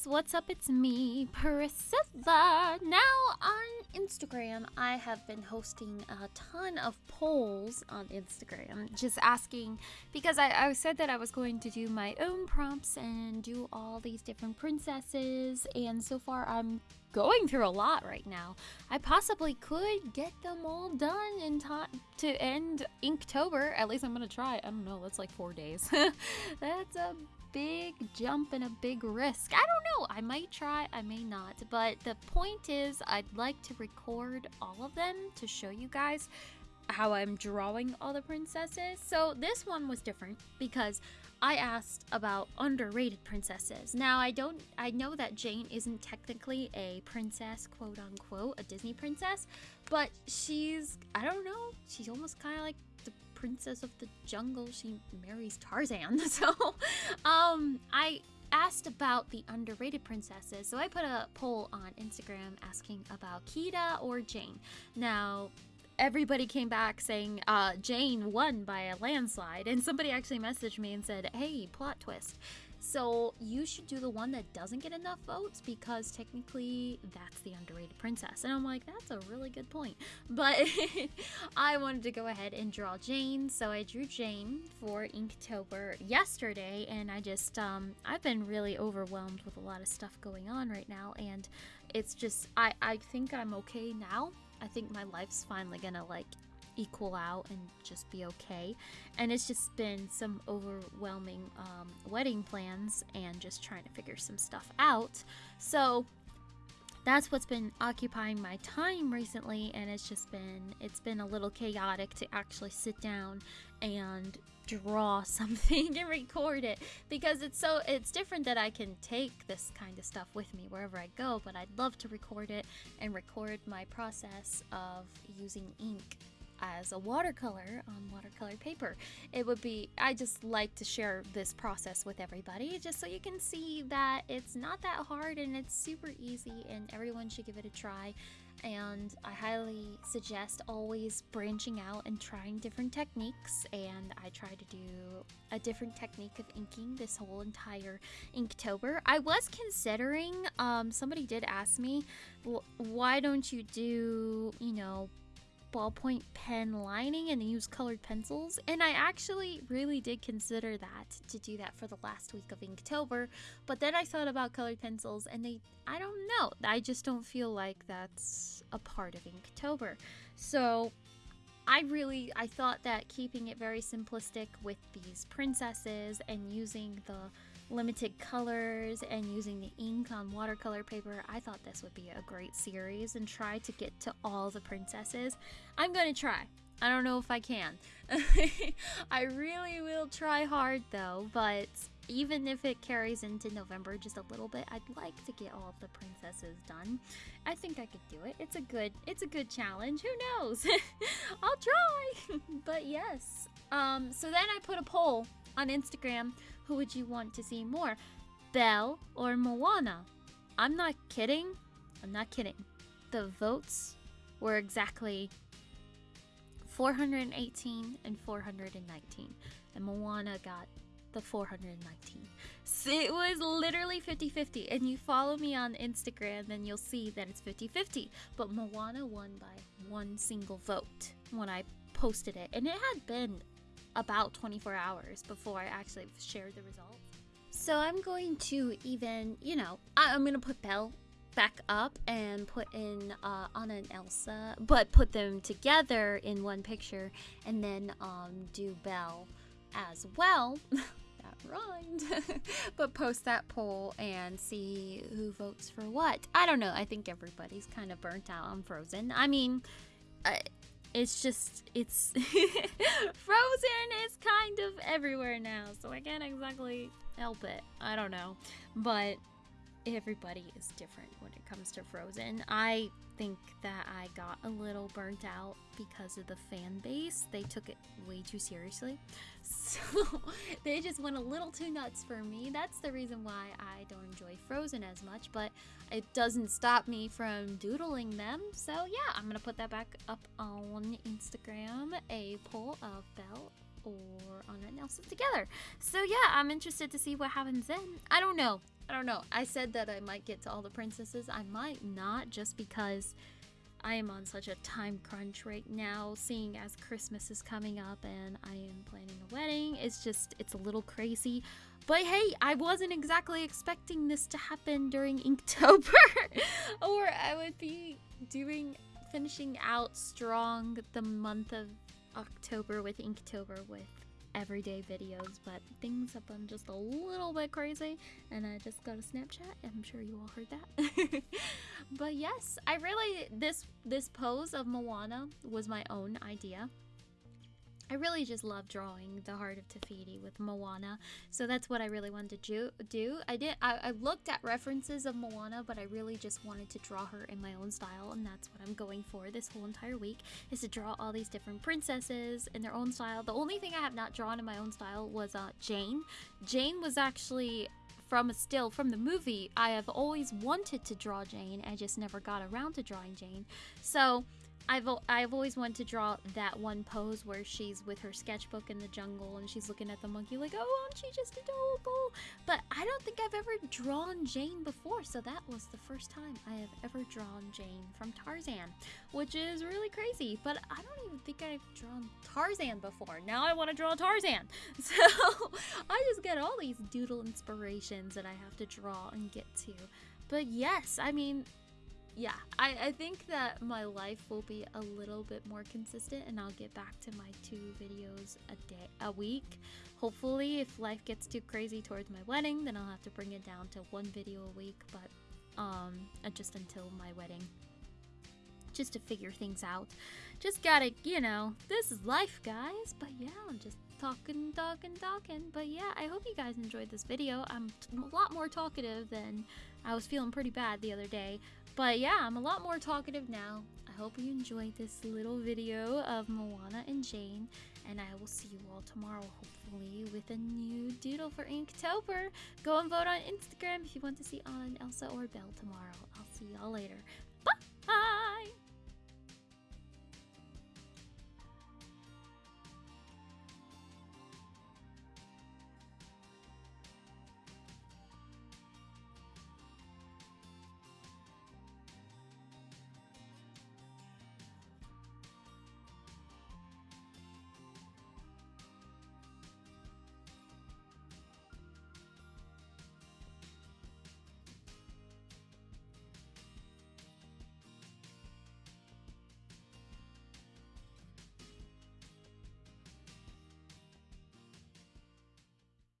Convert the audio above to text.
guys, what's up? It's me, Priscilla. Now on Instagram, I have been hosting a ton of polls on Instagram, just asking because I, I said that I was going to do my own prompts and do all these different princesses, and so far I'm going through a lot right now. I possibly could get them all done in time to end Inktober. At least I'm gonna try. I don't know. That's like four days. that's a big jump and a big risk. I don't know. I might try, I may not. But the point is, I'd like to record all of them to show you guys how I'm drawing all the princesses. So this one was different because I asked about underrated princesses. Now I don't I know that Jane isn't technically a princess, quote unquote, a Disney princess, but she's I don't know, she's almost kind of like the princess of the jungle. She marries Tarzan. So um I asked about the underrated princesses. So I put a poll on Instagram asking about Kida or Jane. Now, everybody came back saying uh, Jane won by a landslide, and somebody actually messaged me and said, "Hey, plot twist." So you should do the one that doesn't get enough votes because technically that's the underrated princess. And I'm like, that's a really good point. But I wanted to go ahead and draw Jane, so I drew Jane for Inktober yesterday, and I just um, I've been really overwhelmed with a lot of stuff going on right now, and it's just I I think I'm okay now I think my life's finally gonna like equal out and just be okay. And it's just been some overwhelming um, wedding plans and just trying to figure some stuff out. So that's what's been occupying my time recently and it's just been it's been a little chaotic to actually sit down and draw something and record it because it's so it's different that I can take this kind of stuff with me wherever I go but I'd love to record it and record my process of using ink as a watercolor on watercolor paper. It would be, I just like to share this process with everybody just so you can see that it's not that hard and it's super easy and everyone should give it a try. And I highly suggest always branching out and trying different techniques. And I try to do a different technique of inking this whole entire Inktober. I was considering, um, somebody did ask me, why don't you do, you know, ballpoint pen lining and use colored pencils. And I actually really did consider that to do that for the last week of Inktober. But then I thought about colored pencils and they, I don't know, I just don't feel like that's a part of Inktober. So I really, I thought that keeping it very simplistic with these princesses and using the limited colors and using the ink on watercolor paper, I thought this would be a great series and try to get to all the princesses. I'm gonna try. I don't know if I can. I really will try hard though, but even if it carries into November just a little bit, I'd like to get all the princesses done. I think I could do it. It's a good it's a good challenge. Who knows? I'll try. but yes. Um so then I put a poll on Instagram who would you want to see more? Belle or Moana? I'm not kidding. I'm not kidding. The votes were exactly 418 and 419. And Moana got the 419. So it was literally 50 50. And you follow me on Instagram, then you'll see that it's 50 50. But Moana won by one single vote when I posted it. And it had been about 24 hours before I actually shared the results. So I'm going to even, you know, I, am going to put Belle back up and put in uh, Anna and Elsa, but put them together in one picture and then um, do Belle as well. that rhymed. but post that poll and see who votes for what. I don't know. I think everybody's kind of burnt out on Frozen. I mean, it's just it's frozen is kind of everywhere now so i can't exactly help it. I don't know. But everybody is different when it comes to frozen. I think that i got a little burnt out because of the fan base. They took it way too seriously. So they just went a little too nuts for me. That's the reason why i don't enjoy frozen as much but it doesn't stop me from doodling them. So yeah, I'm gonna put that back up on Instagram, a poll of Belle or Anna and Elsa together. So yeah, I'm interested to see what happens then. I don't know. I don't know. I said that I might get to all the princesses. I might not just because I am on such a time crunch right now, seeing as Christmas is coming up and I am planning a wedding. It's just, it's a little crazy. But hey, I wasn't exactly expecting this to happen during Inktober, or I would be doing, finishing out strong the month of October with Inktober with everyday videos, but things have been just a little bit crazy, and I just got a Snapchat. I'm sure you all heard that. but yes, I really this this pose of Moana was my own idea. I really just love drawing the heart of Te Fiti with Moana, so that's what I really wanted to do. I did. I, I, looked at references of Moana, but I really just wanted to draw her in my own style, and that's what I'm going for this whole entire week is to draw all these different princesses in their own style. The only thing I have not drawn in my own style was uh, Jane. Jane was actually from a still from the movie. I have always wanted to draw Jane. I just never got around to drawing Jane. So I've I've always wanted to draw that one pose where she's with her sketchbook in the jungle and she's looking at the monkey like, oh, aren't she just adorable? But I don't think I've ever drawn Jane before, so that was the first time I have ever drawn Jane from Tarzan, which is really crazy. But I don't even think I've drawn Tarzan before. Now I want to draw Tarzan, so I just get all these doodle inspirations that I have to draw and get to. But yes, I mean, yeah, I, I think that my life will be a little bit more consistent and I'll get back to my two videos a day a week. Hopefully if life gets too crazy towards my wedding, then I'll have to bring it down to one video a week, but um uh, just until my wedding. Just to figure things out. Just gotta, you know, this is life, guys. But yeah, I'm just talking, talking, talking. But yeah, I hope you guys enjoyed this video. I'm a lot more talkative than I was feeling pretty bad the other day. But yeah, I'm a lot more talkative now. I hope you enjoyed this little video of Moana and Jane, and I will see you all tomorrow, hopefully, with a new doodle for Inktober. Go and vote on Instagram if you want to see Anna and Elsa or Belle tomorrow. I'll see y'all later.